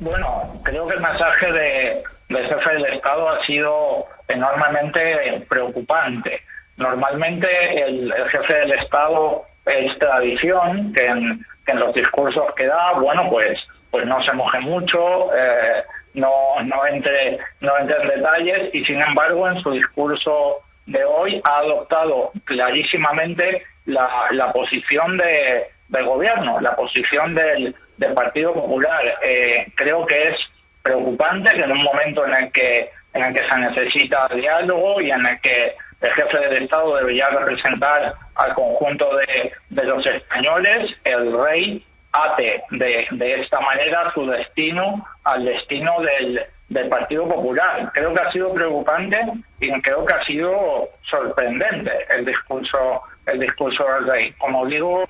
Bueno, creo que el mensaje de, del jefe del Estado ha sido enormemente preocupante. Normalmente el, jefe del Estado es tradición que en, los discursos que da, bueno, pues, pues no se moje mucho, eh, no, no, entre, no entre en detalles y sin embargo en su discurso de hoy ha adoptado clarísimamente la, posición de, del gobierno, la posición del, Partido Popular. Eh, creo que es preocupante que en un momento en el que en el que se necesita diálogo y en el que el jefe del Estado debería representar al conjunto de, los españoles, el rey ate de, de, esta manera su destino al destino del, del Partido Popular. Creo que ha sido preocupante y creo que ha sido sorprendente el discurso el discurso del rey. Como digo,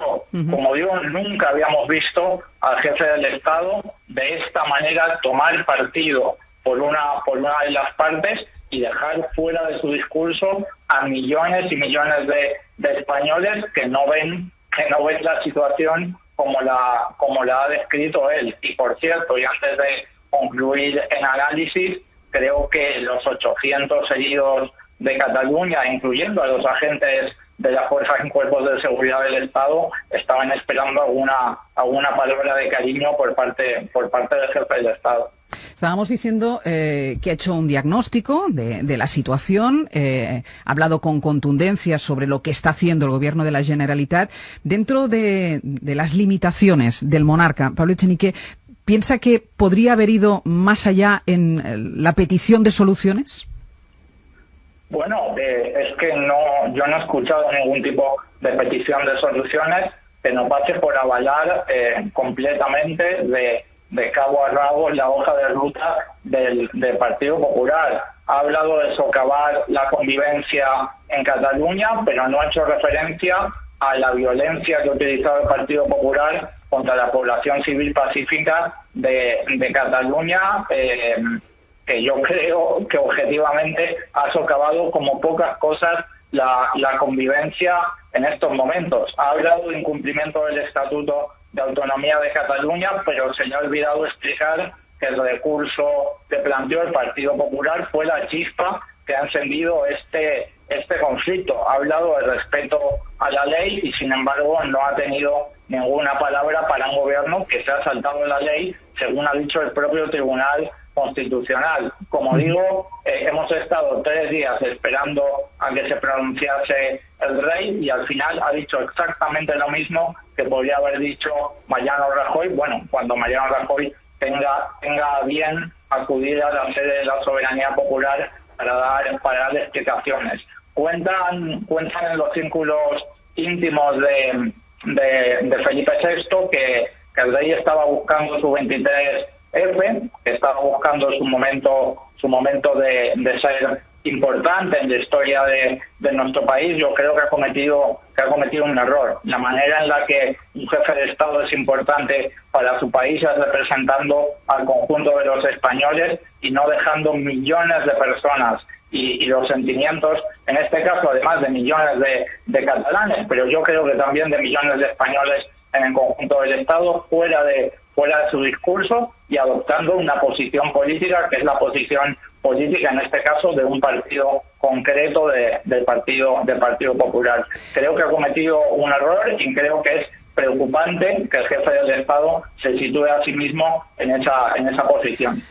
como digo, nunca habíamos visto al jefe del Estado de esta manera tomar partido por una por una de las partes y dejar fuera de su discurso a millones y millones de, de españoles que no ven que no ven la situación como la como la ha descrito él. Y por cierto, y antes de concluir en análisis, creo que los 800 heridos de Cataluña, incluyendo a los agentes de las fuerzas y cuerpos de seguridad del Estado, estaban esperando alguna, alguna palabra de cariño por parte, por parte del jefe del Estado. Estábamos diciendo eh, que ha hecho un diagnóstico de, la situación, eh, ha hablado con contundencia sobre lo que está haciendo el gobierno de la Generalitat. Dentro de, de las limitaciones del monarca, Pablo Echenique, ¿Piensa que podría haber ido más allá en eh, la petición de soluciones? Bueno, eh, es que no, yo no he escuchado ningún tipo de petición de soluciones que no pase por avalar eh, completamente de, cabo a rabo la hoja de ruta del, del, Partido Popular. Ha hablado de socavar la convivencia en Cataluña, pero no ha hecho referencia a la violencia que ha utilizado el Partido Popular contra la población civil pacífica de, Cataluña, eh, que yo creo que objetivamente ha socavado como pocas cosas la, convivencia en estos momentos. Ha hablado de incumplimiento del Estatuto de Autonomía de Cataluña, pero se le ha olvidado explicar que el recurso que planteó el Partido Popular fue la chispa que ha encendido este, este conflicto. Ha hablado de respeto a la ley y sin embargo no ha tenido ninguna palabra para un gobierno que se ha saltado la ley, según ha dicho el propio Tribunal Constitucional. Como digo, eh, hemos estado tres días esperando a que se pronunciase el rey y al final ha dicho exactamente lo mismo que podría haber dicho Mariano Rajoy, bueno, cuando Mariano Rajoy tenga, tenga bien acudir a la sede de la soberanía popular para dar, para dar explicaciones. Cuentan, cuentan en los círculos íntimos de, de, Felipe VI que, el rey estaba buscando su 23F, que estaba buscando su momento, su momento de, ser importante en la historia de, nuestro país, yo creo que ha cometido que ha cometido un error. La manera en la que un jefe de Estado es importante para su país es representando al conjunto de los españoles y no dejando millones de personas y, los sentimientos, en este caso además de millones de, catalanes, pero yo creo que también de millones de españoles en el conjunto del Estado, fuera de, fuera de su discurso y adoptando una posición política que es la posición política en este caso de un partido concreto del partido del Partido Popular. Creo que ha cometido un error y creo que es preocupante que el jefe del Estado se sitúe a sí mismo en esa en esa posición.